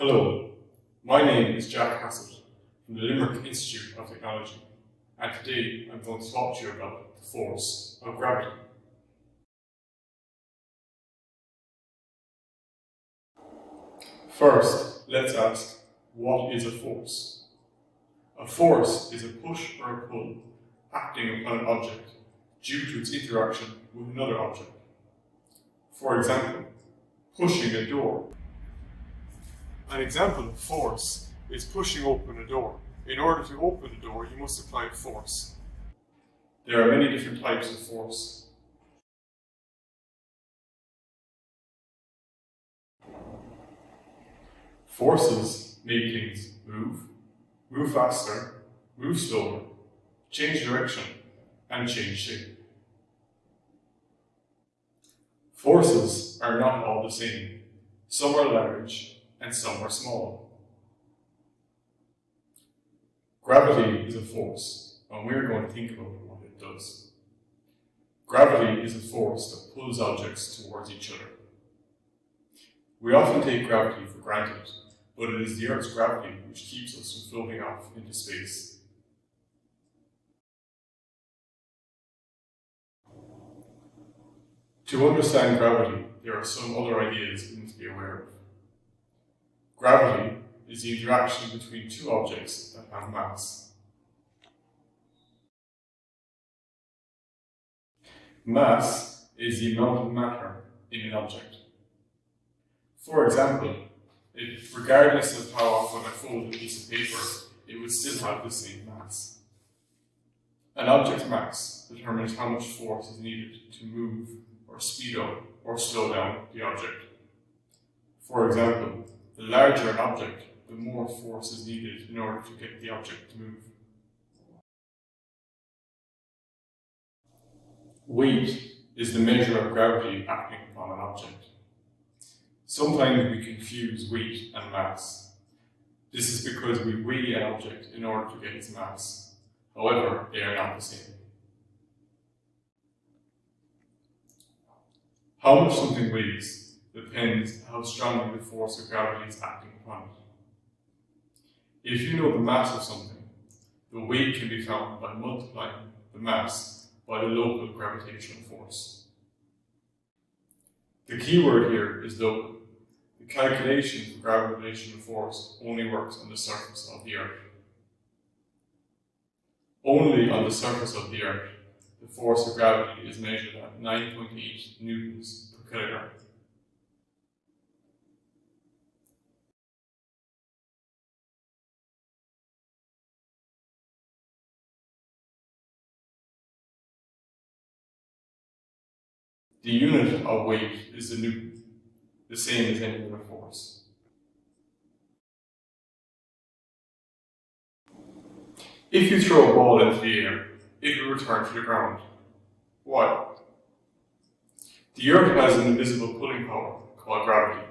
Hello, my name is Jack Hassett from the Limerick Institute of Technology and today I'm going to talk to you about the force of gravity. First, let's ask, what is a force? A force is a push or a pull acting upon an object due to its interaction with another object. For example, pushing a door. An example of force is pushing open a door. In order to open the door, you must apply force. There are many different types of force. Forces make things move, move faster, move slower, change direction, and change shape. Forces are not all the same. Some are large and some are small. Gravity is a force, and we're going to think about what it does. Gravity is a force that pulls objects towards each other. We often take gravity for granted, but it is the Earth's gravity which keeps us from floating off into space. To understand gravity, there are some other ideas we need to be aware of. Gravity is the interaction between two objects that have mass. Mass is the amount of matter in an object. For example, regardless of how often I fold a piece of paper, it would still have the same mass. An object's mass determines how much force is needed to move or speed up or slow down the object. For example, larger an object, the more force is needed in order to get the object to move. Weight is the measure of gravity acting upon an object. Sometimes we confuse weight and mass. This is because we weigh an object in order to get its mass. However, they are not the same. How much something weighs depends how strongly the force of gravity is acting upon it. If you know the mass of something, the weight can be found by multiplying the mass by the local gravitational force. The key word here is local. The calculation for gravitational force only works on the surface of the Earth. Only on the surface of the Earth the force of gravity is measured at 9.8 newtons per kilogram. The unit of weight is the newton, the same as any other force. If you throw a ball into the air, it will return to the ground. Why? The Earth has an invisible pulling power called gravity,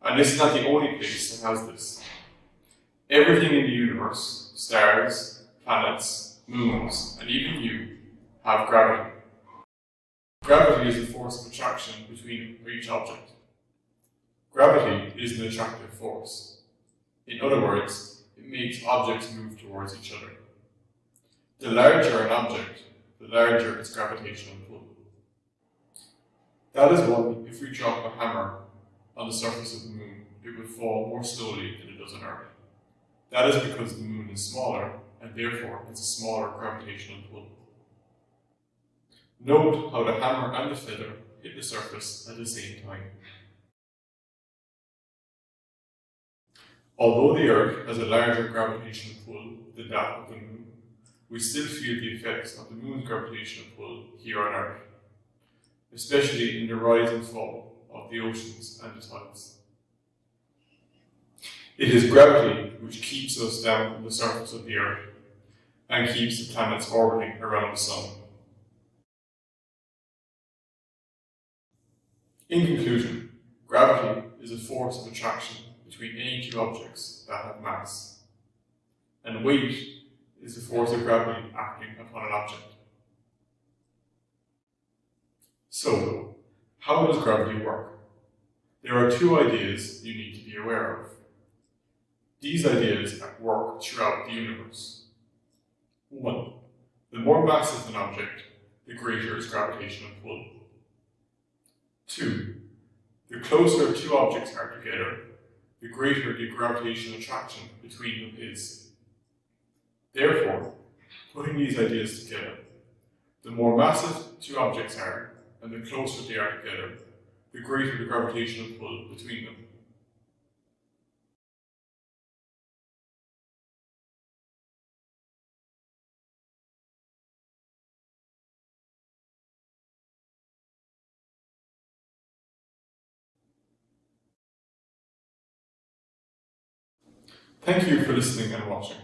and this is not the only place that has this. Everything in the universe, stars, planets, moons, and even you, have gravity. Gravity is a force of attraction between each object. Gravity is an attractive force. In other words, it makes objects move towards each other. The larger an object, the larger its gravitational pull. That is why, if we drop a hammer on the surface of the moon, it would fall more slowly than it does on Earth. That is because the moon is smaller, and therefore has a smaller gravitational pull. Note how the hammer and the feather hit the surface at the same time. Although the Earth has a larger gravitational pull than that of the moon, we still feel the effects of the moon's gravitational pull here on Earth, especially in the rise and fall of the oceans and the tides. It is gravity which keeps us down on the surface of the Earth and keeps the planets orbiting around the Sun. In conclusion, gravity is a force of attraction between any two objects that have mass, and weight is the force of gravity acting upon an object. So, how does gravity work? There are two ideas you need to be aware of. These ideas at work throughout the universe. 1. The more mass massive an object, the greater its gravitational pull. 2. The closer two objects are together, the greater the gravitational attraction between them is. Therefore, putting these ideas together, the more massive two objects are, and the closer they are together, the greater the gravitational pull between them. Thank you for listening and watching.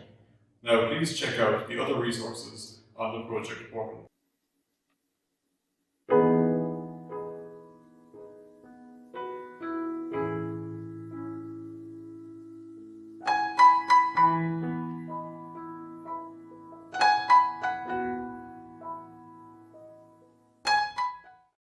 Now please check out the other resources on the project portal.